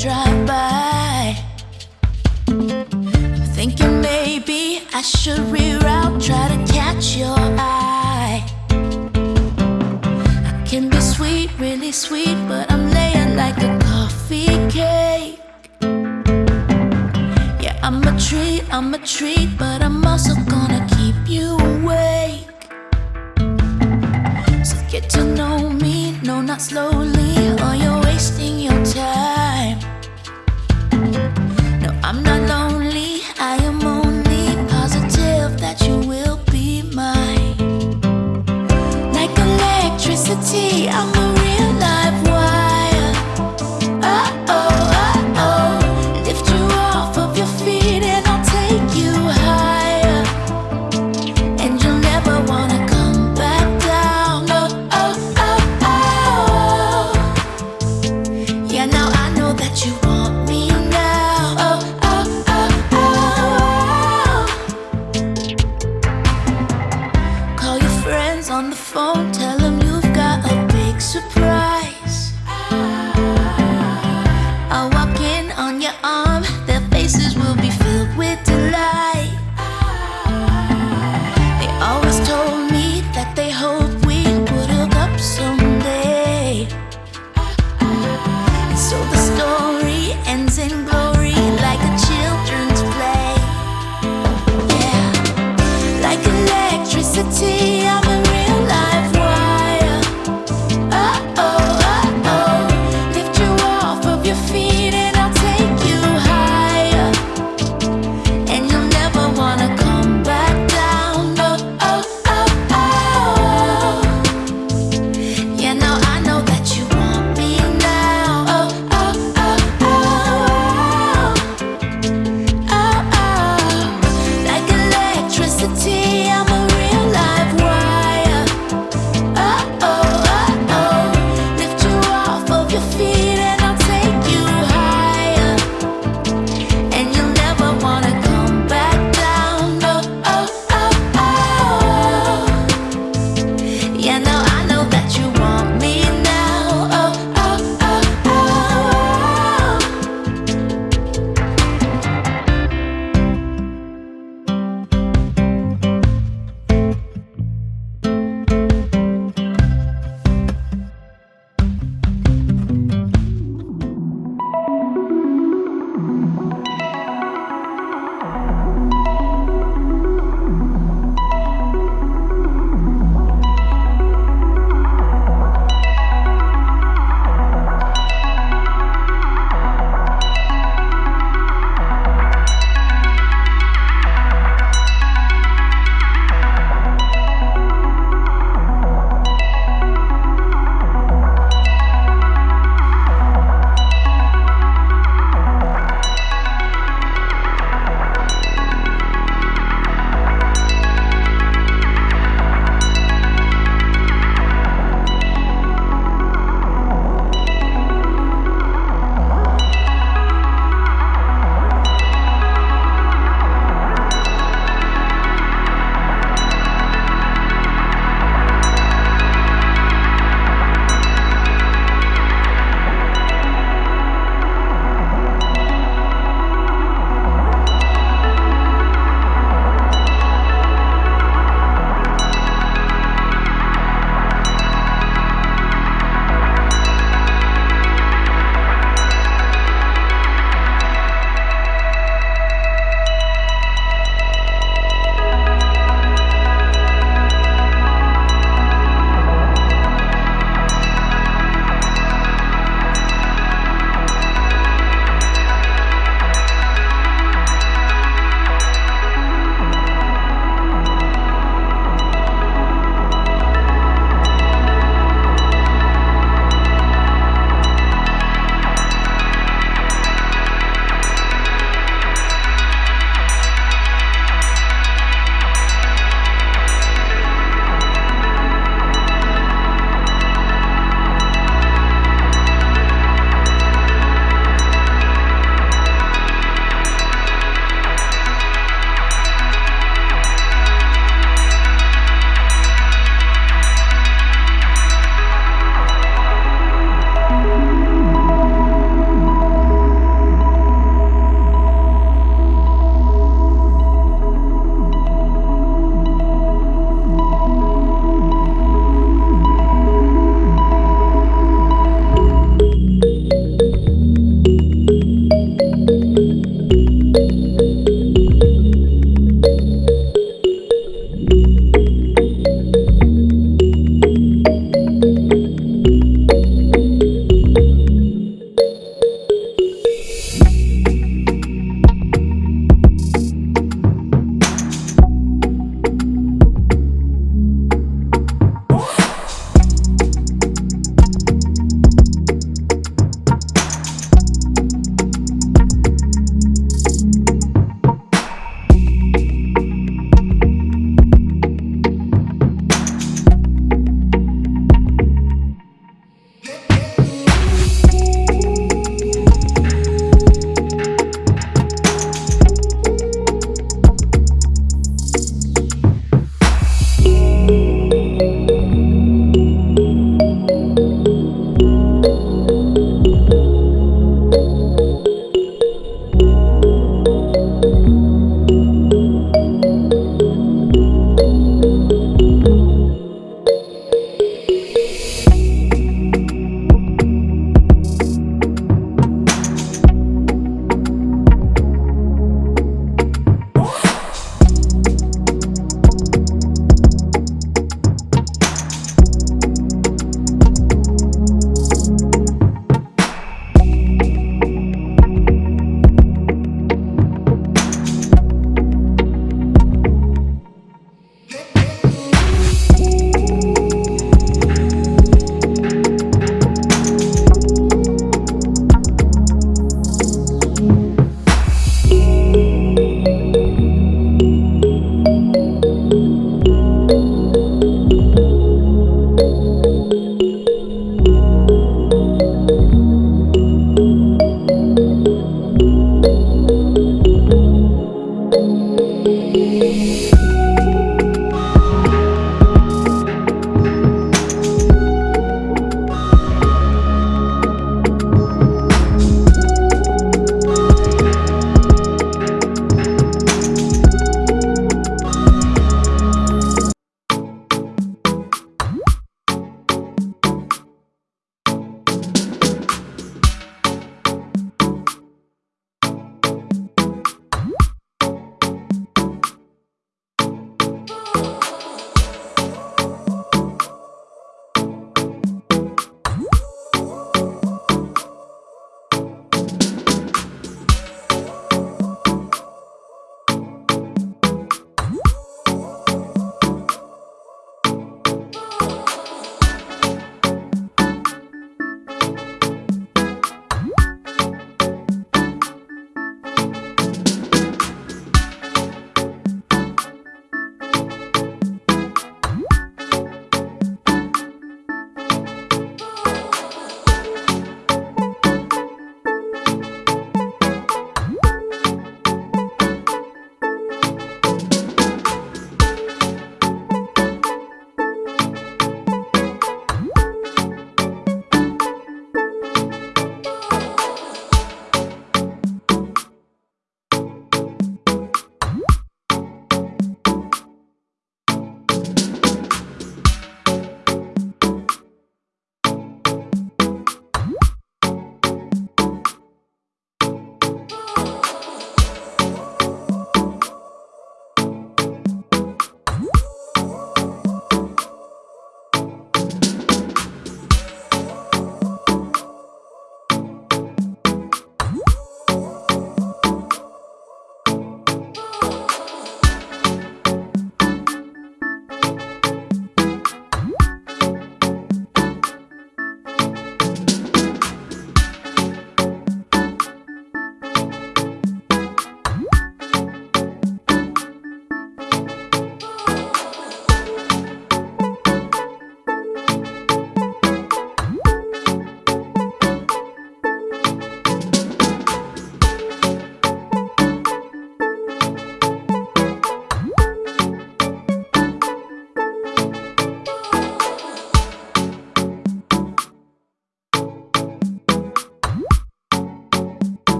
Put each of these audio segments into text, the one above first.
drive by. I'm thinking maybe I should reroute, try to catch your eye. I can be sweet, really sweet, but I'm laying like a coffee cake. Yeah, I'm a treat, I'm a treat, but I'm also gonna keep you awake. So get to know me, no, not slowly, or you're wasting your time.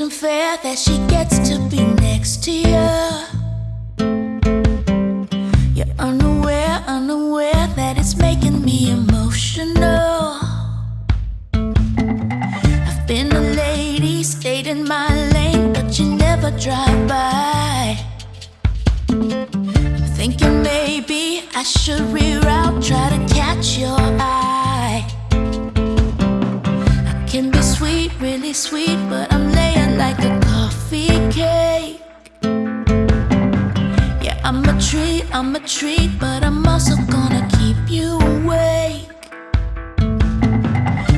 isn't fair that she gets to be next to you You're unaware, unaware that it's making me emotional. I've been a lady, stayed in my lane, but you never drive by. I'm thinking maybe I should rewrite I'm a treat, but I'm also gonna keep you awake.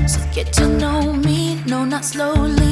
So get to know me, no, not slowly.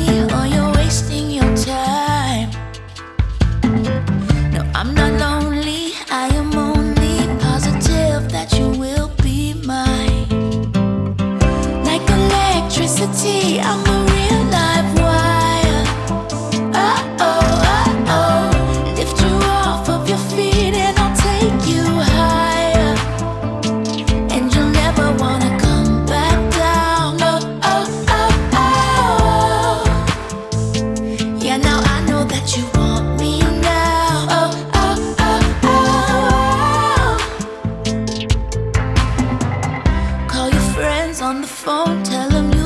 on the phone, tell him